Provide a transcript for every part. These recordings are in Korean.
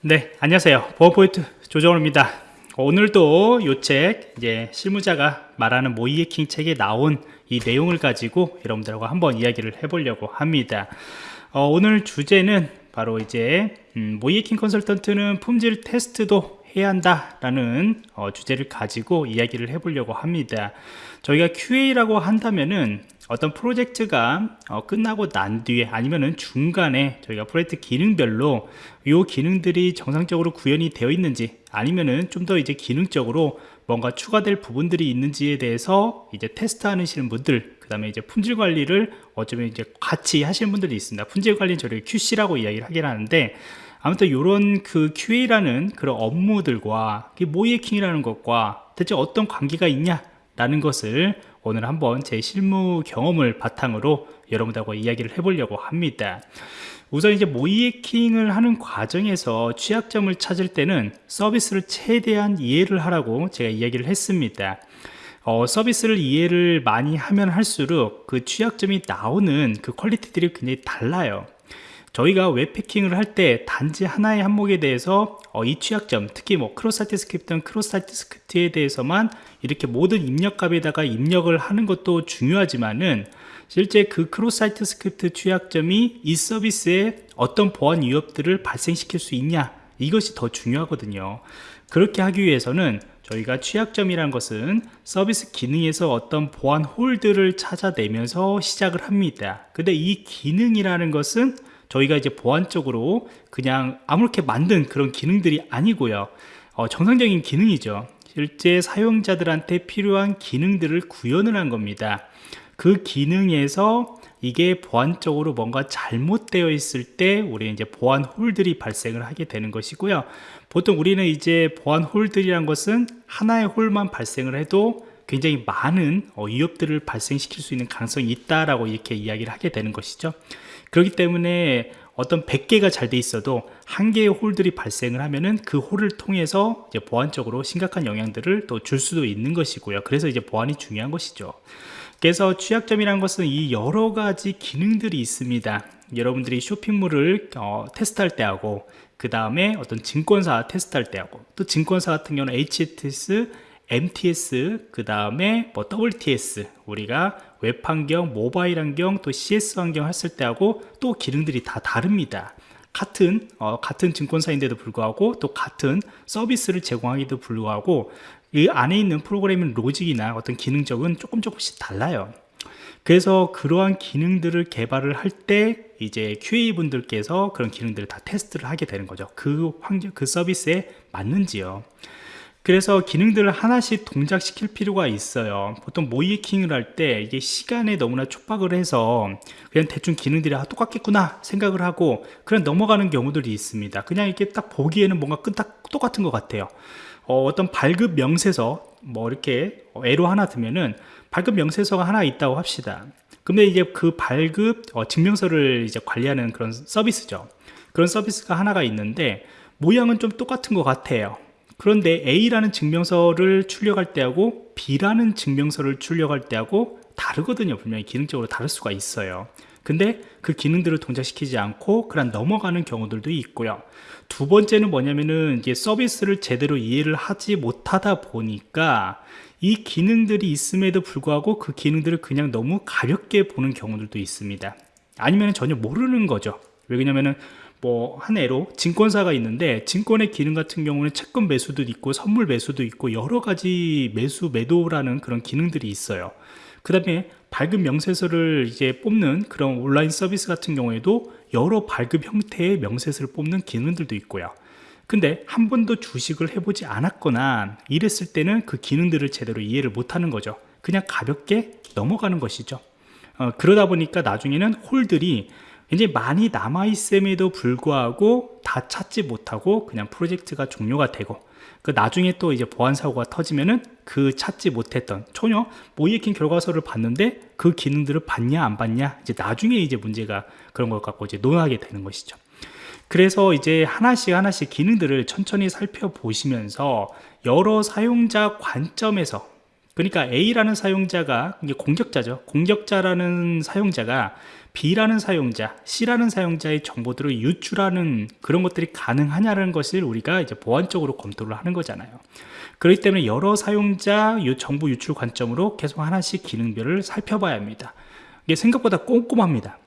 네, 안녕하세요. 보안포인트 조정호입니다. 오늘도 이 책, 이제 실무자가 말하는 모의 해킹 책에 나온 이 내용을 가지고 여러분들하고 한번 이야기를 해보려고 합니다. 어, 오늘 주제는 바로 이제 음, 모의 해킹 컨설턴트는 품질 테스트도 해야 한다라는 어, 주제를 가지고 이야기를 해보려고 합니다. 저희가 QA라고 한다면은 어떤 프로젝트가 어, 끝나고 난 뒤에 아니면은 중간에 저희가 프로젝트 기능별로 이 기능들이 정상적으로 구현이 되어 있는지 아니면은 좀 더 이제 기능적으로 뭔가 추가될 부분들이 있는지에 대해서 이제 테스트하시는 분들 그 다음에 이제 품질 관리를 어쩌면 이제 같이 하시는 분들이 있습니다. 품질 관리는 저희 QC라고 이야기를 하긴 하는데 아무튼 이런 그 QA라는 그런 업무들과 모이해킹이라는 것과 대체 어떤 관계가 있냐 라는 것을 오늘 한번 제 실무 경험을 바탕으로 여러분들하고 이야기를 해보려고 합니다. 우선 이제 모의해킹을 하는 과정에서 취약점을 찾을 때는 서비스를 최대한 이해를 하라고 제가 이야기를 했습니다. 어, 서비스를 이해를 많이 하면 할수록 그 취약점이 나오는 그 퀄리티들이 굉장히 달라요 저희가 웹 해킹을 할 때 단지 하나의 항목에 대해서 어, 이 취약점 특히 뭐 cross-site script는 cross-site script에 대해서만 이렇게 모든 입력값에다가 입력을 하는 것도 중요하지만은 실제 그 cross-site script 취약점이 이 서비스에 어떤 보안 위협들을 발생시킬 수 있냐 이것이 더 중요하거든요. 그렇게 하기 위해서는 저희가 취약점이란 것은 서비스 기능에서 어떤 보안 hole들을 찾아내면서 시작을 합니다. 근데 이 기능이라는 것은 저희가 이제 보안적으로 그냥 아무렇게 만든 그런 기능들이 아니고요. 어, 정상적인 기능이죠. 실제 사용자들한테 필요한 기능들을 구현을 한 겁니다. 그 기능에서 이게 보안적으로 뭔가 잘못되어 있을 때 우리 이제 보안 홀들이 발생을 하게 되는 것이고요. 보통 우리는 이제 보안 홀들이란 것은 하나의 홀만 발생을 해도 굉장히 많은 어, 위협들을 발생시킬 수 있는 가능성이 있다라고 이렇게 이야기를 하게 되는 것이죠 그렇기 때문에 어떤 100개가 잘 돼 있어도 한 개의 홀들이 발생을 하면은 그 홀을 통해서 이제 보안적으로 심각한 영향들을 또 줄 수도 있는 것이고요. 그래서 이제 보안이 중요한 것이죠. 그래서 취약점이라는 것은 이 여러 가지 기능들이 있습니다. 여러분들이 쇼핑몰을 어, 테스트할 때 하고 그 다음에 어떤 증권사 테스트할 때 하고 또 증권사 같은 경우는 HTS MTS 그 다음에 뭐 WTS 우리가 웹 환경, 모바일 환경, 또 CS 환경 했을 때 하고 또 기능들이 다 다릅니다. 같은 어, 같은 증권사인데도 불구하고 또 같은 서비스를 제공하기도 불구하고 이 안에 있는 프로그래밍 로직이나 어떤 기능적은 조금 조금씩 달라요. 그래서 그러한 기능들을 개발을 할 때 이제 QA 분들께서 그런 기능들을 다 테스트를 하게 되는 거죠. 그 환경 그 서비스에 맞는지요 그래서 기능들을 하나씩 동작시킬 필요가 있어요. 보통 모이킹을 할 때 이게 시간에 너무나 촉박을 해서 그냥 대충 기능들이 아, 똑같겠구나 생각을 하고 그냥 넘어가는 경우들이 있습니다. 그냥 이렇게 딱 보기에는 뭔가 끈딱 똑같은 것 같아요. 어, 떤 발급 명세서 뭐 이렇게 애로 하나 두면은 발급 명세서가 하나 있다고 합시다. 근데 이제 그 발급 어, 증명서를 이제 관리하는 그런 서비스죠. 그런 서비스가 하나가 있는데 모양은 좀 똑같은 것 같아요 그런데 A라는 증명서를 출력할 때하고 B라는 증명서를 출력할 때하고 다르거든요. 분명히 기능적으로 다를 수가 있어요. 근데 그 기능들을 동작시키지 않고 그냥 넘어가는 경우들도 있고요. 두 번째는 뭐냐면은 이제 서비스를 제대로 이해를 하지 못하다 보니까 이 기능들이 있음에도 불구하고 그 기능들을 그냥 너무 가볍게 보는 경우들도 있습니다. 아니면 전혀 모르는 거죠. 왜냐면은 뭐한 애로 증권사가 있는데 증권의 기능 같은 경우는 채권 매수도 있고 선물 매수도 있고 여러 가지 매수 매도라는 그런 기능들이 있어요. 그 다음에 발급 명세서를 이제 뽑는 그런 온라인 서비스 같은 경우에도 여러 발급 형태의 명세서를 뽑는 기능들도 있고요. 근데 한 번도 주식을 해보지 않았거나 이랬을 때는 그 기능들을 제대로 이해를 못하는 거죠. 그냥 가볍게 넘어가는 것이죠. 어, 그러다 보니까 나중에는 홀들이 굉장히 많이 남아있음에도 불구하고 다 찾지 못하고 그냥 프로젝트가 종료가 되고 그 나중에 또 이제 보안 사고가 터지면은 그 찾지 못했던 전혀 모이에킹 결과서를 봤는데 그 기능들을 봤냐 안 봤냐 이제 나중에 이제 문제가 그런 걸 갖고 이제 논하게 되는 것이죠. 그래서 이제 하나씩 하나씩 기능들을 천천히 살펴보시면서 여러 사용자 관점에서 그러니까 A라는 사용자가 이게 공격자죠 공격자라는 사용자가 B라는 사용자, C라는 사용자의 정보들을 유출하는 그런 것들이 가능하냐는 것을 우리가 이제 보안적으로 검토를 하는 거잖아요. 그렇기 때문에 여러 사용자 정보 유출 관점으로 계속 하나씩 기능별을 살펴봐야 합니다. 이게 생각보다 꼼꼼합니다.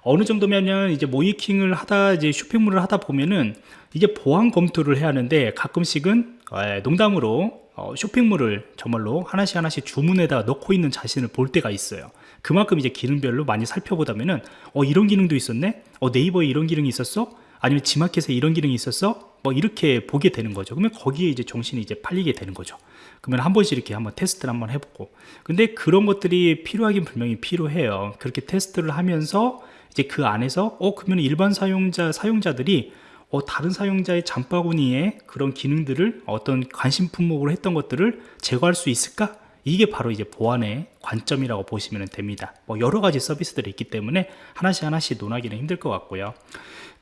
어느 정도면은 이제 모이킹을 하다 이제 쇼핑몰을 하다 보면은 이게 보안 검토를 해야 하는데 가끔씩은 에, 농담으로 어, 쇼핑몰을 정말로 하나씩 하나씩 주문에다 넣고 있는 자신을 볼 때가 있어요. 그만큼 이제 기능별로 많이 살펴보다면은 어 이런 기능도 있었네? 어 네이버에 이런 기능이 있었어? 아니면 지마켓에 이런 기능이 있었어? 뭐 이렇게 보게 되는 거죠. 그러면 거기에 이제 정신이 이제 팔리게 되는 거죠. 그러면 한 번씩 이렇게 한번 테스트를 한번 해보고. 근데 그런 것들이 필요하긴 분명히 필요해요. 그렇게 테스트를 하면서 이제 그 안에서 어 그러면 일반 사용자 사용자들이 어, 다른 사용자의 장바구니에 그런 기능들을 어떤 관심 품목으로 했던 것들을 제거할 수 있을까? 이게 바로 이제 보안의 관점이라고 보시면 됩니다. 뭐 여러 가지 서비스들이 있기 때문에 하나씩 하나씩 논하기는 힘들 것 같고요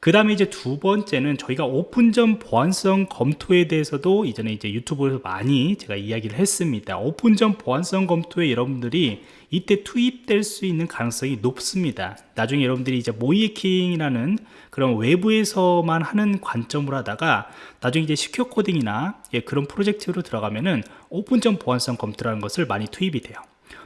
그 다음에 이제 두 번째는 저희가 오픈전 보안성 검토에 대해서도 이전에 이제 유튜브에서 많이 제가 이야기를 했습니다. 오픈전 보안성 검토에 여러분들이 이때 투입될 수 있는 가능성이 높습니다. 나중에 여러분들이 이제 모의해킹이라는 그런 외부에서만 하는 관점으로 하다가 나중에 이제 secure coding이나 예, 그런 프로젝트로 들어가면은 오픈전 보안성 검토라는 것을 많이 투입이 돼요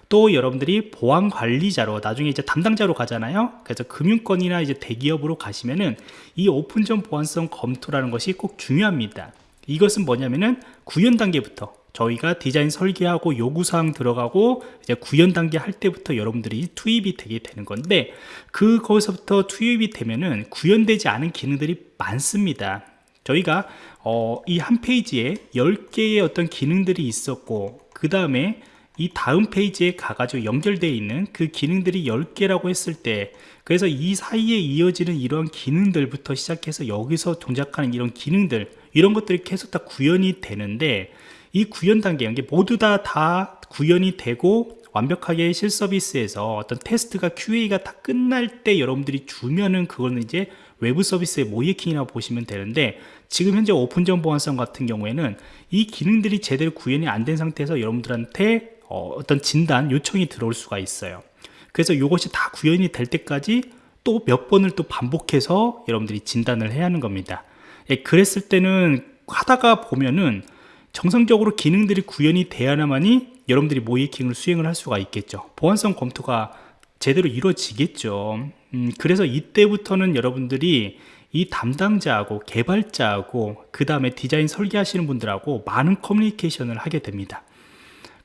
또 여러분들이 보안 관리자로 나중에 이제 담당자로 가잖아요. 그래서 금융권이나 이제 대기업으로 가시면은 이 오픈전 보안성 검토라는 것이 꼭 중요합니다. 이것은 뭐냐면은 구현 단계부터 저희가 디자인 설계하고 요구사항 들어가고 이제 구현 단계 할 때부터 여러분들이 투입이 되게 되는 건데 그거기서부터 투입이 되면은 구현되지 않은 기능들이 많습니다. 저희가 어, 이 한 페이지에 10개의 어떤 기능들이 있었고 그 다음에 이 다음 페이지에 가가지고 연결되어 있는 그 기능들이 10개라고 했을 때 그래서 이 사이에 이어지는 이런 기능들부터 시작해서 여기서 동작하는 이런 기능들 이런 것들이 계속 다 구현이 되는데 이 구현 단계 이게 모두 다, 다 구현이 되고 완벽하게 실서비스에서 어떤 테스트가 QA가 다 끝날 때 여러분들이 주면은 그거는 이제 외부 서비스의 모이킹이라고 보시면 되는데 지금 현재 오픈전 보안성 같은 경우에는 이 기능들이 제대로 구현이 안 된 상태에서 여러분들한테 어, 떤 진단 요청이 들어올 수가 있어요. 그래서 이것이 다 구현이 될 때까지 또 몇 번을 또 반복해서 여러분들이 진단을 해야 하는 겁니다. 예, 그랬을 때는 하다가 보면은 정상적으로 기능들이 구현이 돼야만이 여러분들이 모이킹을 수행을 할 수가 있겠죠. 보안성 검토가 제대로 이루어지겠죠. 음, 그래서 이때부터는 여러분들이 이 담당자하고 개발자하고 그 다음에 디자인 설계하시는 분들하고 많은 커뮤니케이션을 하게 됩니다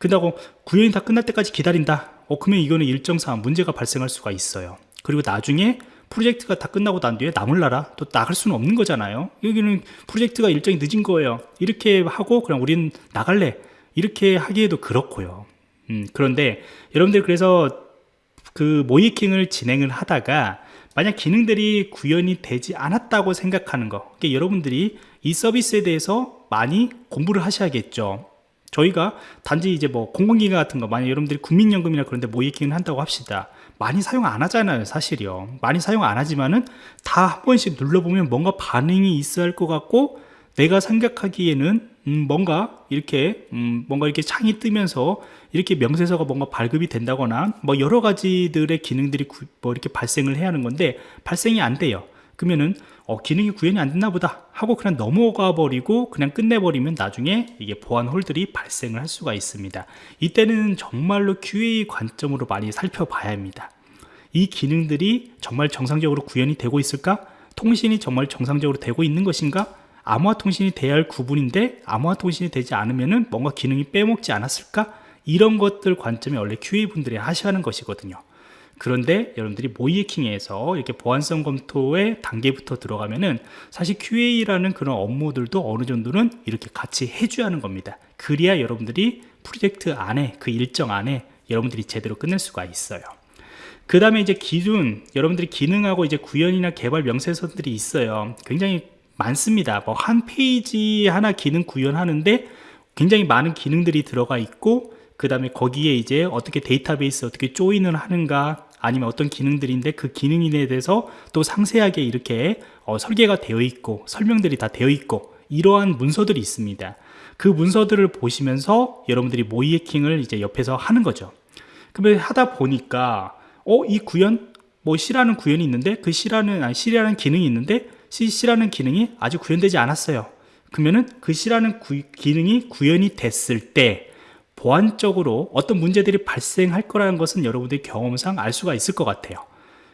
그다고 구현이 다 끝날 때까지 기다린다. 어 그러면 이거는 일정상 문제가 발생할 수가 있어요. 그리고 나중에 프로젝트가 다 끝나고 난 뒤에 남을 나라 또 나갈 수는 없는 거잖아요. 여기는 프로젝트가 일정이 늦은 거예요. 이렇게 하고 그냥 우리는 나갈래. 이렇게 하기에도 그렇고요. 음, 그런데 여러분들 그래서 그 모이킹을 진행을 하다가 만약 기능들이 구현이 되지 않았다고 생각하는 거 그러니까 여러분들이 이 서비스에 대해서 많이 공부를 하셔야겠죠 저희가 단지 이제 뭐 공공기관 같은 거 만약 여러분들이 국민연금이나 그런데 모이킹을 한다고 합시다. 많이 사용 안 하잖아요 사실이요. 많이 사용 안 하지만은 다 한 번씩 눌러보면 뭔가 반응이 있어야 할 것 같고 내가 생각하기에는 음 뭔가 이렇게 음 뭔가 이렇게 창이 뜨면서 이렇게 명세서가 뭔가 발급이 된다거나 뭐 여러 가지들의 기능들이 구, 뭐 이렇게 발생을 해야 하는 건데 발생이 안 돼요 그러면은 어, 기능이 구현이 안 됐나 보다 하고 그냥 넘어가 버리고 그냥 끝내버리면 나중에 이게 보안 홀들이 발생을 할 수가 있습니다 이때는 정말로 QA 관점으로 많이 살펴봐야 합니다 이 기능들이 정말 정상적으로 구현이 되고 있을까? 통신이 정말 정상적으로 되고 있는 것인가? 암호화 통신이 돼야 할 구분인데 암호화 통신이 되지 않으면 뭔가 기능이 빼먹지 않았을까? 이런 것들 관점이 원래 QA 분들이 하셔야 하는 것이거든요 그런데 여러분들이 모이킹에서 이렇게 보안성 검토의 단계부터 들어가면은 사실 QA라는 그런 업무들도 어느 정도는 이렇게 같이 해줘야 하는 겁니다. 그래야 여러분들이 프로젝트 안에 그 일정 안에 여러분들이 제대로 끝낼 수가 있어요. 그 다음에 이제 기준 여러분들이 기능하고 이제 구현이나 개발 명세서들이 있어요. 굉장히 많습니다. 뭐 한 페이지 하나 기능 구현하는데 굉장히 많은 기능들이 들어가 있고 그 다음에 거기에 이제 어떻게 데이터베이스 어떻게 조인을 하는가 아니면 어떤 기능들인데 그 기능에 대해서 또 상세하게 이렇게 어, 설계가 되어 있고 설명들이 다 되어 있고 이러한 문서들이 있습니다 그 문서들을 보시면서 여러분들이 모이해킹을 이제 옆에서 하는 거죠 그러면 하다 보니까 어 이 구현 뭐 C라는 구현이 있는데 그 C라는 아니 C라는 기능이 있는데 C, C라는 기능이 아직 구현되지 않았어요. 그러면은 그 C라는 구, 기능이 구현이 됐을 때 보안적으로 어떤 문제들이 발생할 거라는 것은 여러분들이 경험상 알 수가 있을 것 같아요.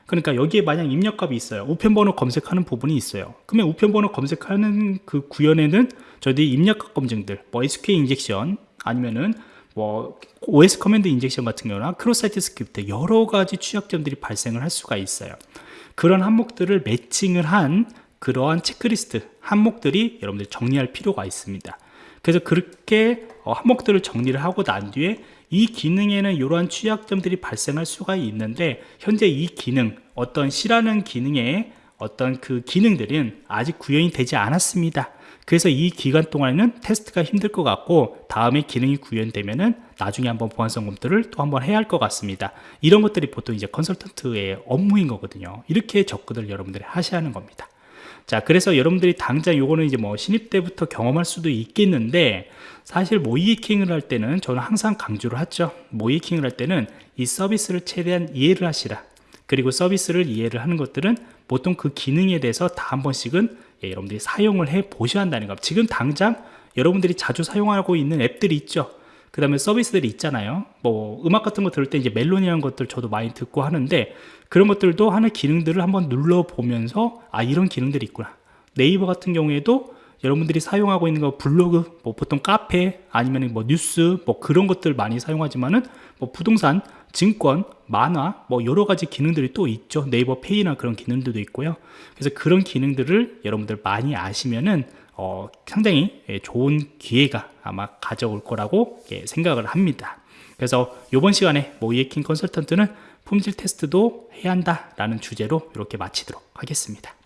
그러니까 여기에 만약 입력값이 있어요. 우편번호 검색하는 부분이 있어요. 그러면 우편번호 검색하는 그 구현에는 저희들이 입력값 검증들, 뭐 SQL 인젝션 아니면은 뭐 OS command injection 같은 경우나 cross-site script 여러 가지 취약점들이 발생을 할 수가 있어요. 그런 항목들을 매칭을 한 그러한 체크리스트 항목들이 여러분들 정리할 필요가 있습니다. 그래서 그렇게 어, 항목들을 정리를 하고 난 뒤에 이 기능에는 이러한 취약점들이 발생할 수가 있는데 현재 이 기능 어떤 C라는 기능의 어떤 그 기능들은 아직 구현이 되지 않았습니다. 그래서 이 기간 동안에는 테스트가 힘들 것 같고 다음에 기능이 구현되면은 나중에 한번 보안성 검토를 또 한번 해야 할 것 같습니다. 이런 것들이 보통 이제 컨설턴트의 업무인 거거든요. 이렇게 접근을 여러분들이 하셔야 하는 겁니다. 자, 그래서 여러분들이 당장 요거는 이제 뭐 신입 때부터 경험할 수도 있겠는데 사실 모이킹을 할 때는 저는 항상 강조를 하죠. 모이킹을 할 때는 이 서비스를 최대한 이해를 하시라. 그리고 서비스를 이해를 하는 것들은 보통 그 기능에 대해서 다 한 번씩은 예, 여러분들이 사용을 해 보셔야 한다는 거. 지금 당장 여러분들이 자주 사용하고 있는 앱들이 있죠. 그 다음에 서비스들이 있잖아요. 뭐 음악 같은 거 들을 때 이제 멜론이라는 것들 저도 많이 듣고 하는데 그런 것들도 하는 기능들을 한번 눌러보면서 아 이런 기능들이 있구나. 네이버 같은 경우에도 여러분들이 사용하고 있는 거 블로그, 뭐 보통 카페 아니면 뭐 뉴스 뭐 그런 것들 많이 사용하지만은 뭐 부동산, 증권, 만화 뭐 여러 가지 기능들이 또 있죠. 네이버 페이나 그런 기능들도 있고요. 그래서 그런 기능들을 여러분들 많이 아시면은 어, 상당히 예, 좋은 기회가 아마 가져올 거라고 예, 생각을 합니다. 그래서 이번 시간에 모이에킹 컨설턴트는 품질 테스트도 해야 한다라는 주제로 이렇게 마치도록 하겠습니다.